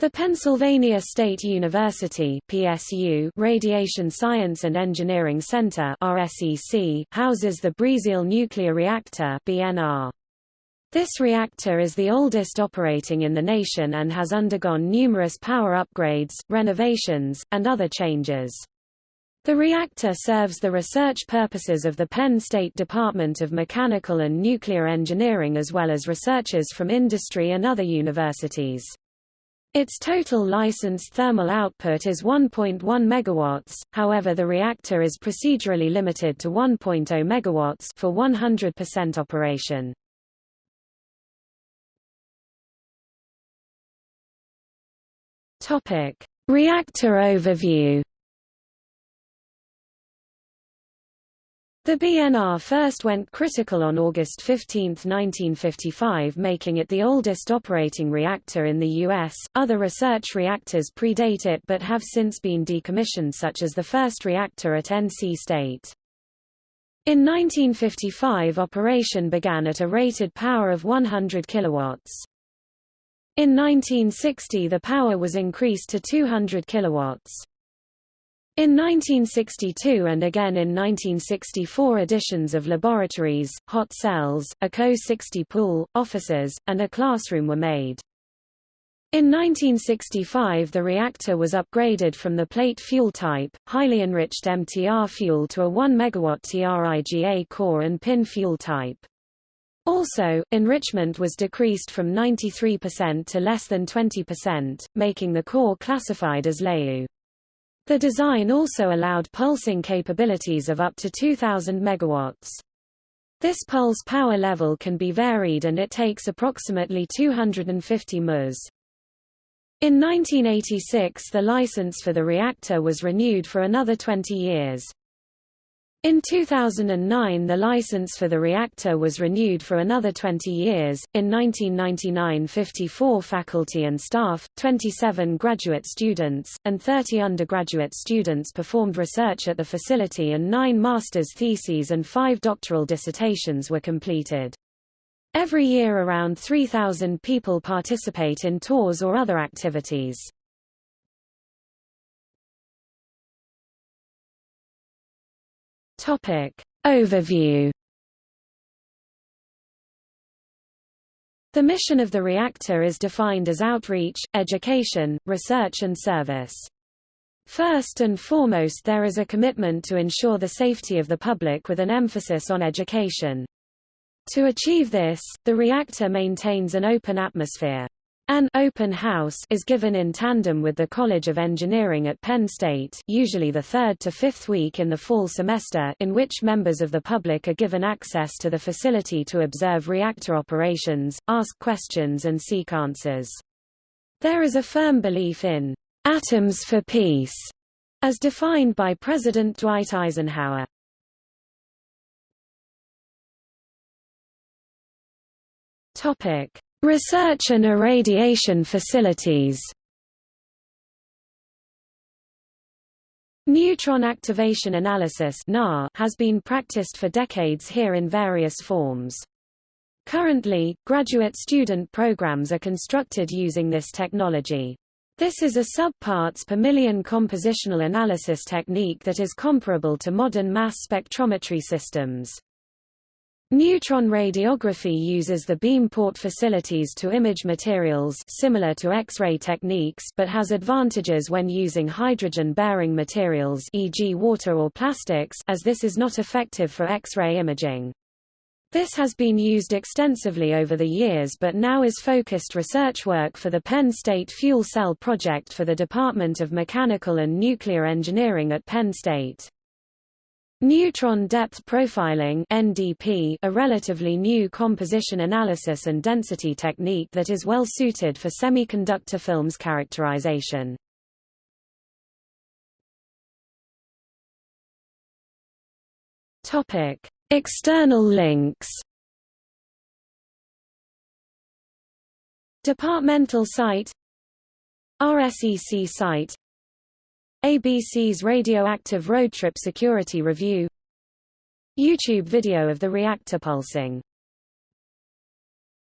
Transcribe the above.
The Pennsylvania State University PSU Radiation Science and Engineering Center RSEC houses the Breazeal Nuclear Reactor BNR. This reactor is the oldest operating in the nation and has undergone numerous power upgrades, renovations, and other changes. The reactor serves the research purposes of the Penn State Department of Mechanical and Nuclear Engineering as well as researchers from industry and other universities. Its total licensed thermal output is 1.1 megawatts, however the reactor is procedurally limited to 1.0 megawatts for 100% operation. Topic: Reactor overview The BNR first went critical on August 15, 1955 making it the oldest operating reactor in the U.S. Other research reactors predate it but have since been decommissioned such as the first reactor at NC State. In 1955 operation began at a rated power of 100 kilowatts. In 1960 the power was increased to 200 kilowatts. In 1962 and again in 1964 additions of laboratories, hot cells, a CO-60 pool, offices, and a classroom were made. In 1965 the reactor was upgraded from the plate fuel type, highly enriched MTR fuel to a 1 MW TRIGA core and pin fuel type. Also, enrichment was decreased from 93% to less than 20%, making the core classified as LEU. The design also allowed pulsing capabilities of up to 2000 megawatts. This pulse power level can be varied and it takes approximately 250 ms. In 1986 the license for the reactor was renewed for another 20 years. In 2009 the license for the reactor was renewed for another 20 years. In 1999 54 faculty and staff, 27 graduate students, and 30 undergraduate students performed research at the facility and nine master's theses and five doctoral dissertations were completed. Every year around 3,000 people participate in tours or other activities. Topic. Overview The mission of the reactor is defined as outreach, education, research and service. First and foremost there is a commitment to ensure the safety of the public with an emphasis on education. To achieve this, the reactor maintains an open atmosphere. An open house is given in tandem with the College of Engineering at Penn State usually the third to fifth week in the fall semester in which members of the public are given access to the facility to observe reactor operations, ask questions and seek answers. There is a firm belief in atoms for peace, as defined by President Dwight Eisenhower. Topic. Research and irradiation facilities Neutron activation analysis has been practiced for decades here in various forms. Currently, graduate student programs are constructed using this technology. This is a sub-parts per million compositional analysis technique that is comparable to modern mass spectrometry systems. Neutron radiography uses the beam port facilities to image materials similar to X-ray techniques but has advantages when using hydrogen-bearing materials e.g. water or plastics as this is not effective for X-ray imaging. This has been used extensively over the years but now is focused research work for the Penn State Fuel Cell Project for the Department of Mechanical and Nuclear Engineering at Penn State. Neutron depth profiling NDP, a relatively new composition analysis and density technique that is well suited for semiconductor films characterization. Topic: External links. Departmental site RSEC site ABC's Radioactive Road Trip Security Review YouTube video of the reactor pulsing